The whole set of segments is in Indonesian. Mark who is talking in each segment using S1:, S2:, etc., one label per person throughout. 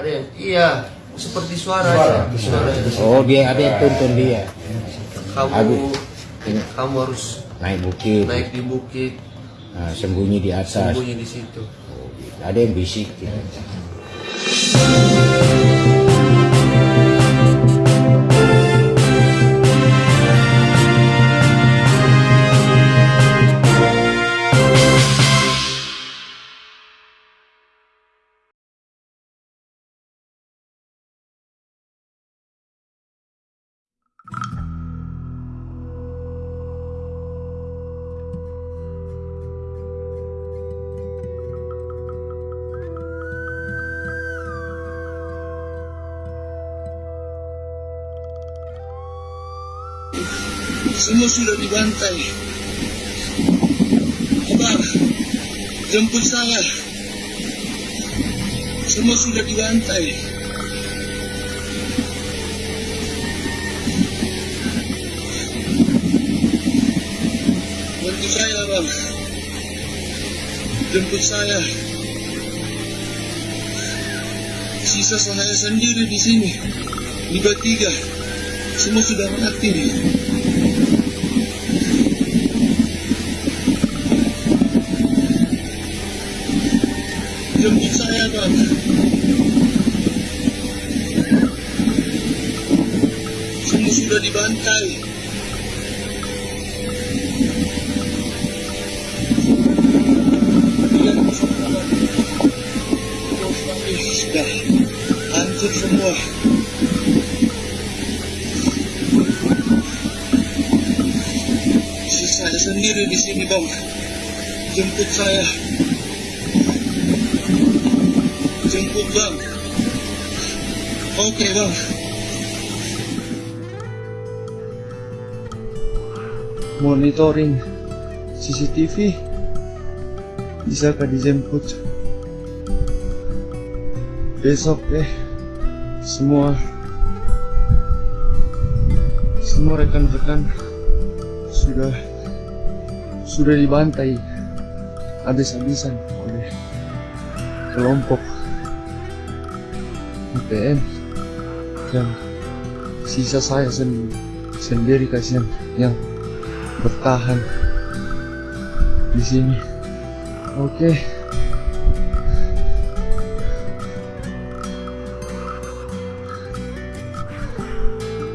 S1: Ada yang iya seperti suara,
S2: Suara,
S1: aja. suara.
S3: Oh dia ada yang tuntun dia
S1: Kamu
S3: Aduh.
S1: kamu harus
S3: naik bukit,
S1: naik di bukit,
S3: nah, sembunyi di atas.
S1: sembunyi di situ.
S3: Ada yang bisik. Gitu.
S4: Semua sudah dibantai. Abang, jemput saya. Semua sudah dibantai. Bantu saya, bang. Jemput saya. Sisa saya sendiri di sini. Liga tiga. Semua sudah mati. Jemput saya, Bang. Semua sudah dibantai. Sudah hancur semua. Sendiri di sini, Bang. Jemput saya. Jemput, Bang. Oke, Bang. Monitoring CCTV bisakah dijemput besok eh semua semua rekan-rekan sudah sudah dibantai habis-habisan oleh kelompok IPM dan sisa saya sen sendiri kasihan yang bertahan di sini. Oke.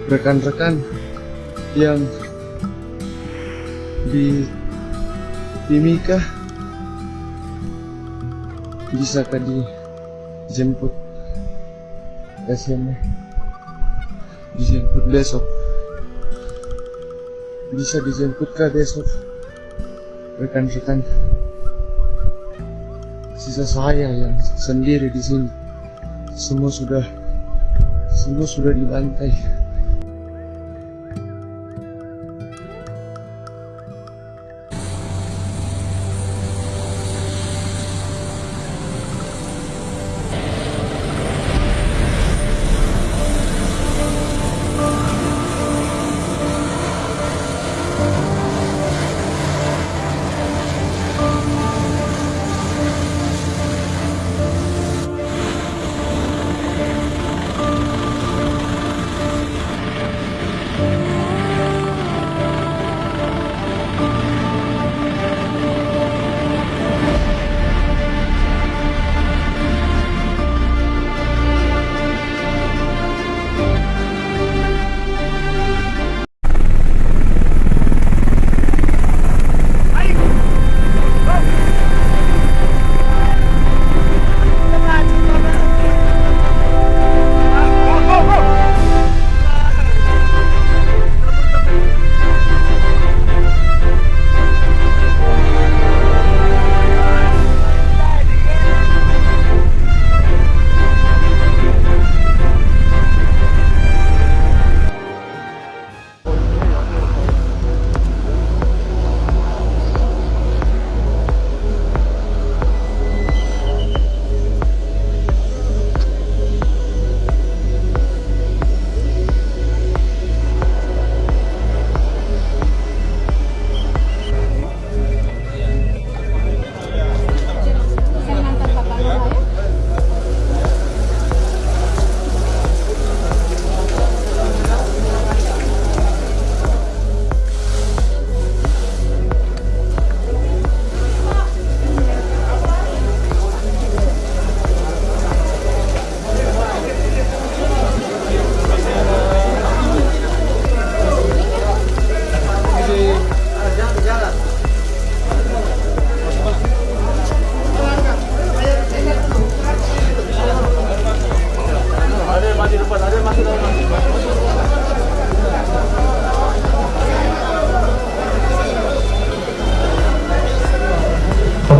S4: Rekan-rekan yang di Timika bisakah dijemput? Kasihannya dijemput besok. Bisa dijemput kah besok? Rekan-rekan. Sisa saya yang sendiri di sini. Semua sudah semua sudah dibantai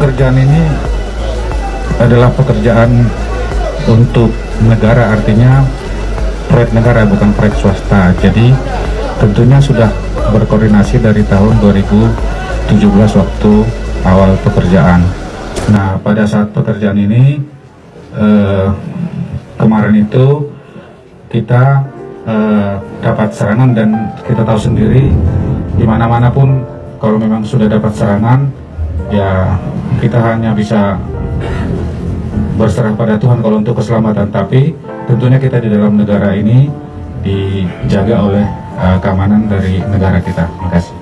S2: pekerjaan ini adalah pekerjaan untuk negara artinya proyek negara bukan proyek swasta. Jadi tentunya sudah berkoordinasi dari tahun 2017 waktu awal pekerjaan. Nah pada saat pekerjaan ini eh, kemarin itu kita eh, dapat serangan dan kita tahu sendiri di mana-mana pun kalau memang sudah dapat serangan ya kita hanya bisa berserah pada Tuhan kalau untuk keselamatan. Tapi tentunya kita di dalam negara ini dijaga oleh uh, keamanan dari negara kita. Terima kasih.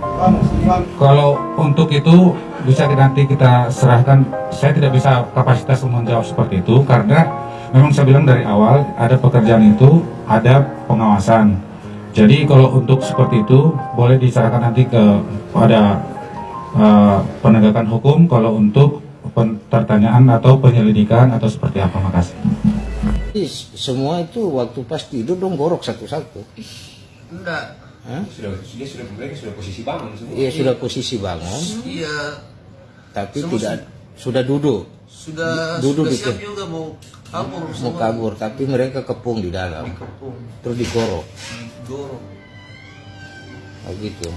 S2: Kalau untuk itu bisa nanti kita serahkan. Saya tidak bisa kapasitas menjawab seperti itu karena memang saya bilang dari awal ada pekerjaan itu ada pengawasan. Jadi kalau untuk seperti itu boleh diserahkan nanti ke pada uh, penegakan hukum kalau untuk pertanyaan atau penyelidikan atau seperti apa makasih
S3: semua itu waktu pas tidur dong gorok satu-satu.
S1: Enggak.
S3: Hah?
S5: sudah dia sudah mereka sudah posisi bangun semua
S3: Iya sudah posisi bangun,
S1: Iya.
S3: tapi
S1: Semua
S3: tidak sudah duduk
S1: Sudah
S3: Duduk
S1: sudah siap juga mau kabur
S3: mau
S1: semua.
S3: kabur, tapi mereka kepung di dalam,
S1: Dikepung,
S3: terus digorok,
S1: dorong.
S3: begitu.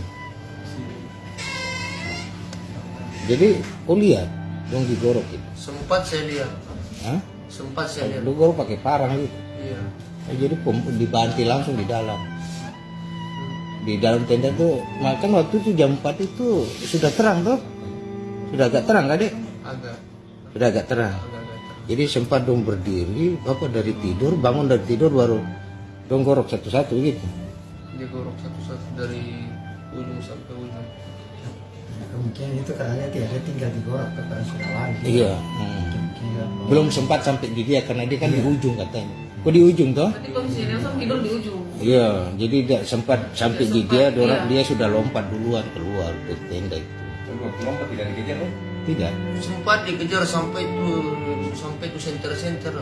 S3: Jadi, kau lihat dong digorok itu,
S1: Sempat saya lihat.
S3: Hah?
S1: Sempat saya lihat.
S3: Lu gorok pakai parang gitu.
S1: Iya.
S3: Nah, jadi dibanti langsung di dalam. Di dalam tenda tuh, makan waktu itu jam 4 itu sudah terang tuh. Sudah agak terang kan, Dek?
S1: Agak
S3: Sudah agak terang.
S1: agak agak.
S3: Jadi sempat dong berdiri, apa dari tidur, bangun dari tidur baru dong gorok satu-satu gitu.
S1: Dia gorok satu-satu dari ujung sampai ujung.
S6: Kemungkinan itu karena dia dia tinggal di gorok karena sudah lagi
S3: Iya. hmm.
S6: Kemungkinan.
S3: Belum sempat sampai di dia karena dia kan di ujung katanya. Kok di ujung toh?
S7: Kondisi Nelson tidur di ujung.
S3: Iya, jadi tidak sempat sampai di dia, dorang
S7: iya.
S3: dia sudah lompat duluan keluar ke tenda itu.
S5: Lompat tidak dikejar kan
S3: Tidak.
S1: Sempat dikejar sampai itu sampai itu center-center.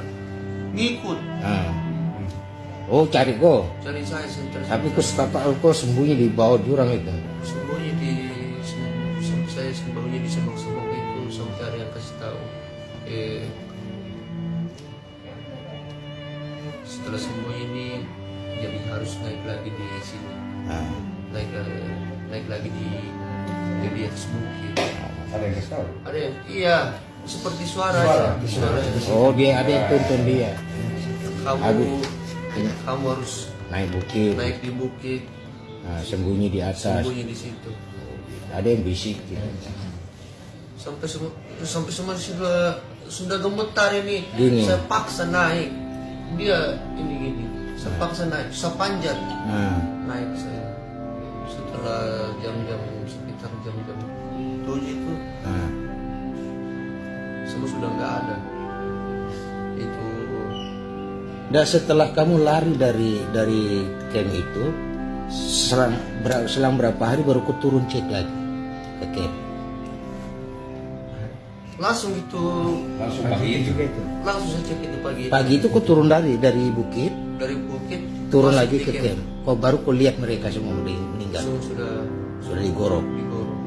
S1: Ngikut
S3: Ah. Oh cari kok.
S1: cari saya center.
S3: Tapi kok setapak kok sembunyi di bawah jurang itu.
S1: sembunyi di sem- saya sembunyi di semak-semak itu sampai ada yang kasih tahu. Eh setelah sembunyi ini jadi harus naik lagi di sini.
S3: Ah.
S1: naik eh, naik lagi di di, di atas bukit.
S5: Ada yang kasih tahu?
S1: Ada yang iya seperti suara ya suara
S3: Oh dia ada yang tuntun dia.
S1: Kamu
S3: Aduh.
S1: kamu harus
S3: naik bukit,
S1: naik di bukit.
S3: Nah, sembunyi di atas.
S1: sembunyi di situ
S3: Ada yang bisik gitu.
S1: sampai semua sampai semua sudah sudah gemetar ini.
S3: Gini.
S1: saya paksa naik. Dia ini gini. Saya paksa naik saya panjat
S3: Nah,
S1: naik saya setelah jam-jam sekitar jam-jam tujuh itu.
S3: Nah.
S1: semua sudah nggak ada. Itu.
S3: Dan setelah kamu lari dari dari camp itu, selang, ber- selang berapa hari baru kau turun cek lagi ke camp.
S1: langsung itu
S5: langsung pagi itu.
S1: Langsung cek itu. Pagi
S3: Pagi itu kau turun dari dari bukit,
S1: dari bukit
S3: turun lagi ke
S1: camp.
S3: Kau baru kau lihat mereka semua udah meninggal,
S1: semua sudah
S3: sudah digorok.
S1: digorok.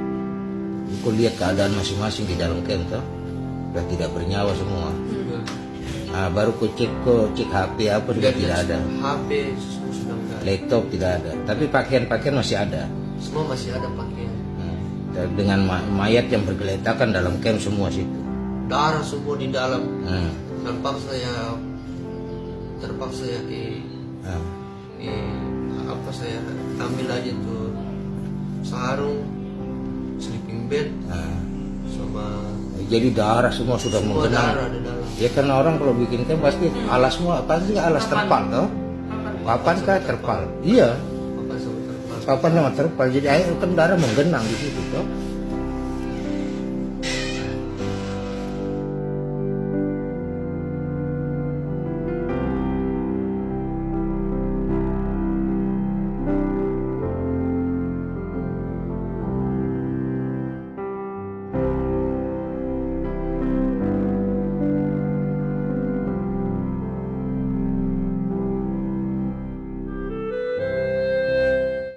S3: Kau lihat keadaan masing-masing di dalam camp toh, sudah tidak bernyawa semua.
S1: sudah.
S3: Nah, baru kau cek kau cek HP apa sudah tidak ada,
S1: HP sudah nggak ada.
S3: Laptop tidak ada, tapi pakaian-pakaian masih ada.
S1: semua masih ada pakaian
S3: Dengan ma- mayat yang bergeletakan dalam camp semua situ.
S1: darah semua di dalam
S3: Hmm.
S1: terpaksa ya terpaksa ya di,
S3: Nah.
S1: di apa saya ambil aja tuh sarung sleeping bed
S3: Nah.
S1: sama
S3: Jadi darah semua sudah
S1: semua
S3: menggenang.
S1: darah di dalam
S3: Ya karena orang kalau bikin camp pasti alas semua pasti alas terpal toh. Papan kah terpal? Iya, papan terpal. Jadi air darah menggenang di situ toh.